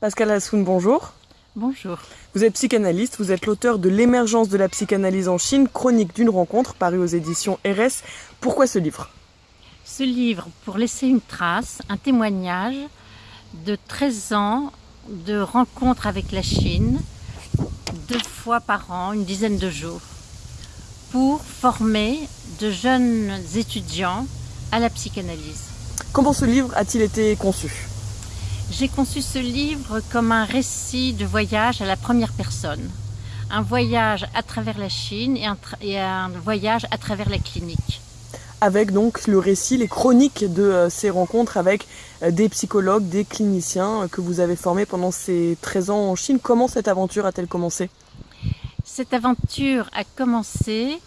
Pascal Assoun, bonjour. Bonjour. Vous êtes psychanalyste, vous êtes l'auteur de L'émergence de la psychanalyse en Chine, chronique d'une rencontre, paru aux éditions RS. Pourquoi ce livre? Ce livre pour laisser une trace, un témoignage de 13 ans de rencontres avec la Chine, deux fois par an, une dizaine de jours, pour former de jeunes étudiants à la psychanalyse. Comment ce livre a-t-il été conçu? J'ai conçu ce livre comme un récit de voyage à la première personne. Un voyage à travers la Chine et un, et un voyage à travers la clinique avec donc le récit, les chroniques de euh, ces rencontres avec euh, des psychologues, des cliniciens euh, que vous avez formés pendant ces 13 ans en Chine. Comment cette aventure a-t-elle commencé? Cette aventure a commencé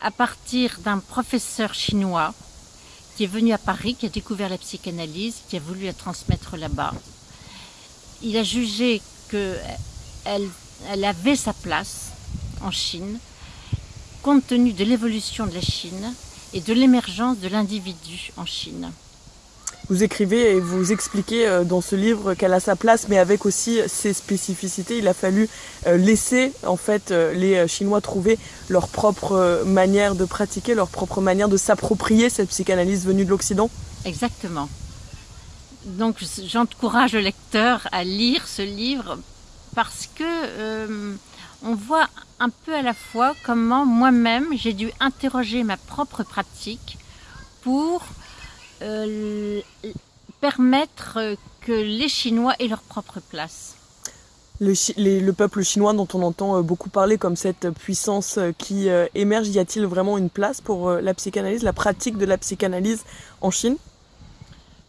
à partir d'un professeur chinois qui est venu à Paris, qui a découvert la psychanalyse, qui a voulu la transmettre là-bas. Il a jugé qu'elle elle avait sa place en Chine, compte tenu de l'évolution de la Chine et de l'émergence de l'individu en Chine. Vous écrivez et vous expliquez euh, dans ce livre qu'elle a sa place, mais avec aussi ses spécificités. Il a fallu euh, laisser en fait euh, les Chinois trouver leur propre manière de pratiquer, leur propre manière de s'approprier cette psychanalyse venue de l'Occident. Exactement. Donc j'encourage le lecteur à lire ce livre parce que on voit un peu à la fois comment moi-même j'ai dû interroger ma propre pratique pour euh, permettre que les Chinois aient leur propre place. Le, le, peuple chinois dont on entend euh, beaucoup parler comme cette puissance euh, qui émerge, y a-t-il vraiment une place pour la psychanalyse, la pratique de la psychanalyse en Chine?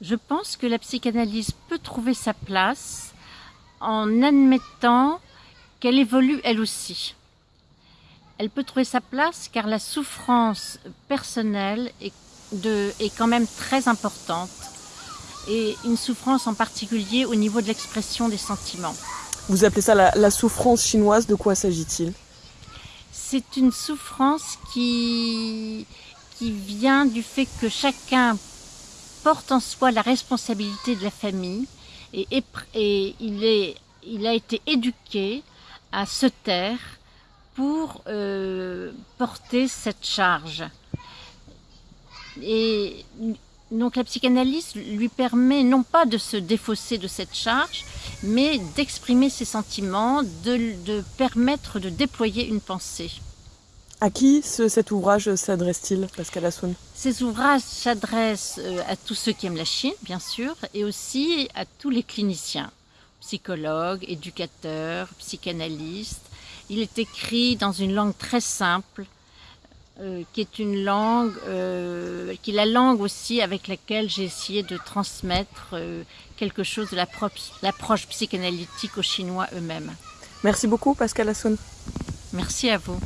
Je pense que la psychanalyse peut trouver sa place en admettant qu'elle évolue elle aussi. Elle peut trouver sa place car la souffrance personnelle est, de, est quand même très importante et une souffrance en particulier au niveau de l'expression des sentiments. Vous appelez ça la, la souffrance chinoise, de quoi s'agit-il? C'est une souffrance qui, qui vient du fait que chacun porte en soi la responsabilité de la famille et, et il, est, il a été éduqué à se taire pour euh, porter cette charge. Et donc la psychanalyse lui permet non pas de se défausser de cette charge, mais d'exprimer ses sentiments, de, de, permettre de déployer une pensée. À qui ce, cet ouvrage s'adresse-t-il, Pascal Assoun Ces ouvrages s'adressent euh, à tous ceux qui aiment la Chine, bien sûr, et aussi à tous les cliniciens psychologue, éducateur, psychanalyste. Il est écrit dans une langue très simple, euh, qui est une langue, euh, qui est la langue aussi avec laquelle j'ai essayé de transmettre euh, quelque chose de l'approche psychanalytique aux Chinois eux-mêmes. Merci beaucoup Pascal Assoun. Merci à vous.